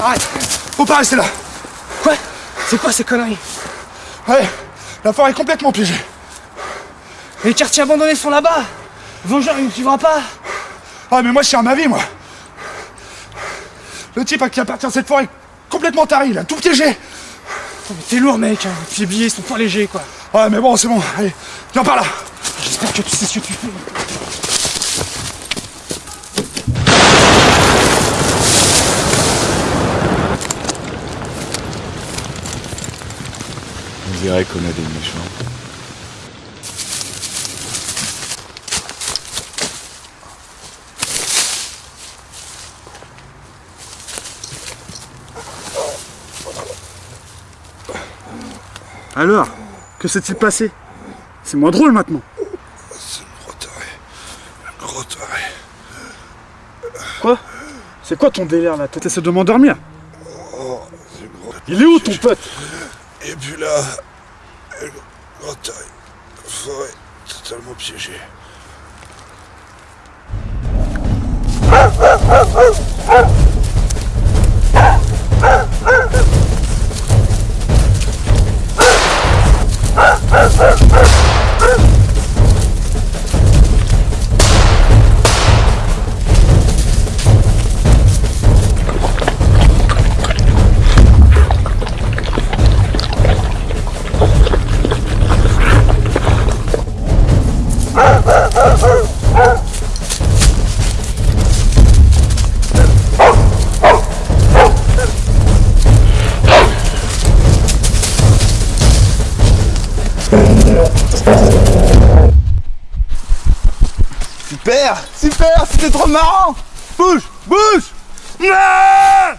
Arrête. Faut pas rester là. Quoi? C'est quoi ces conneries? Ouais, la forêt est complètement piégée. Les quartiers abandonnés sont là-bas. Vengeur, il ne suivra pas. Ah mais moi je suis à ma vie moi. Le type à qui appartient cette forêt est complètement taré, il a tout piégé. Oh, mais T'es lourd, mec hein. Tes billets sont pas légers, quoi. Ouais mais bon c'est bon, allez, viens par là. J'espère que tu sais ce que tu fais. On dirait qu'on a des méchants. Alors, que s'est-il passé? C'est moins drôle maintenant. C'est une gros taré. Un gros taré. Quoi? C'est quoi ton délire là? T'essaies de m'endormir? Oh, Il est où ton pote? Et puis là, un gros taré. Forêt totalement piégée. Super Super C'était trop marrant. Bouge Bouge. Ah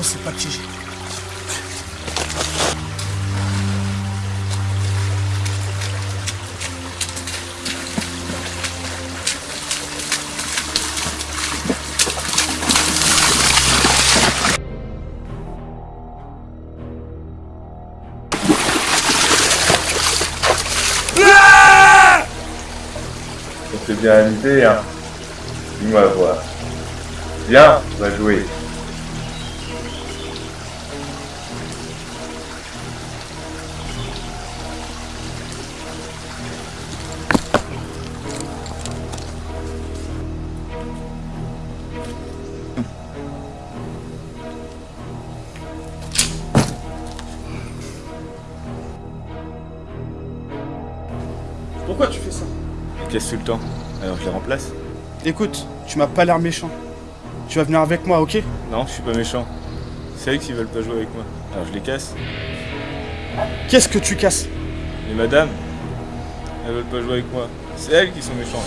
C'est pas. On s'est bien amusé, hein. Dis-moi voir. Viens, on va jouer. Pourquoi me casse tout le temps. Alors je les remplace Écoute, tu m'as pas l'air méchant. Tu vas venir avec moi, ok Non, je suis pas méchant. C'est eux qui veulent pas jouer avec moi. Alors je les casse. Qu'est-ce que tu casses Les madames, elles veulent pas jouer avec moi. C'est elles qui sont méchantes.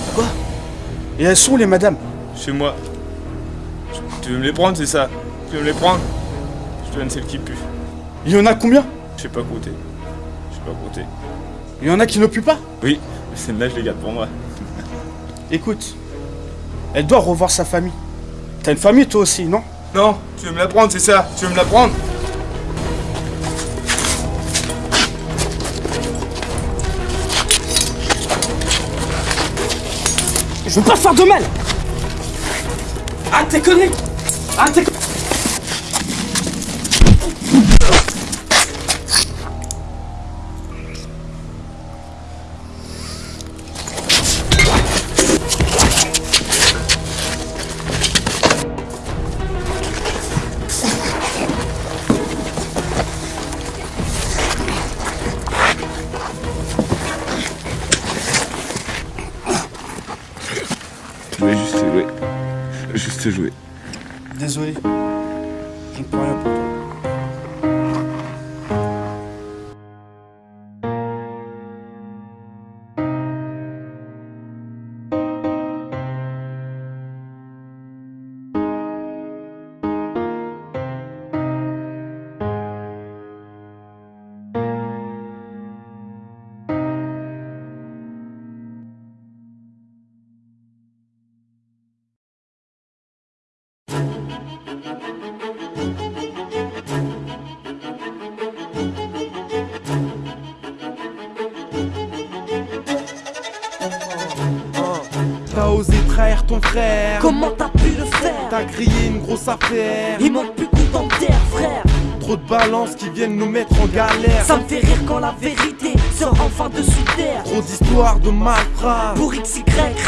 Et elles sont où, les madames Chez moi. Tu veux me les prendre, c'est ça Tu veux me les prendre Je te donne celle qui pue. Il y en a combien Je sais pas compter. Je sais pas compter. Il y en a qui ne puent pas Oui, celle-là, je les garde pour moi. Écoute, elle doit revoir sa famille. T'as une famille, toi aussi, non? Non, tu veux me la prendre, c'est ça? Tu veux me la prendre? Je veux pas te faire de mal. Arrête tes conneries. Arrête tes conneries Juste jouer. Désolé. Je. Trahir ton frère. Comment t'as pu le faire T'as crié une grosse affaire. Il manque plus qu'on t'enterre frère Trop de balances qui viennent nous mettre en galère. Ça me fait rire quand la vérité sort enfin de sous terre Trop d'histoires de malfrats. Pour XY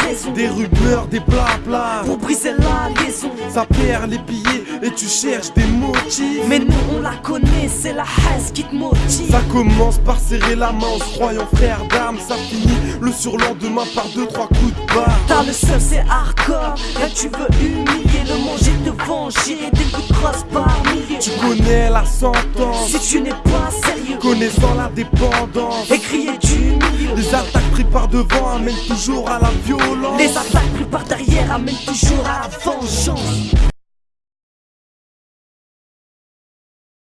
raison Des rumeurs, des blabla. Pour briser la liaison Ça perd les billets et tu cherches des motifs. Mais nous on la connaît, c'est la haine qui te motive Ça commence par serrer la main en se croyant frère d'armes. Ça finit le surlendemain par deux, trois coups de barre. T'as le seul c'est hardcore Là tu veux humilier le manger te venger Des coups de crosse par milliers Tu connais la sentence. Si tu n'es pas sérieux Connaissant la dépendance. Et crier Les attaques prises par devant amènent toujours à la violence. Les attaques prises par derrière amènent toujours à la vengeance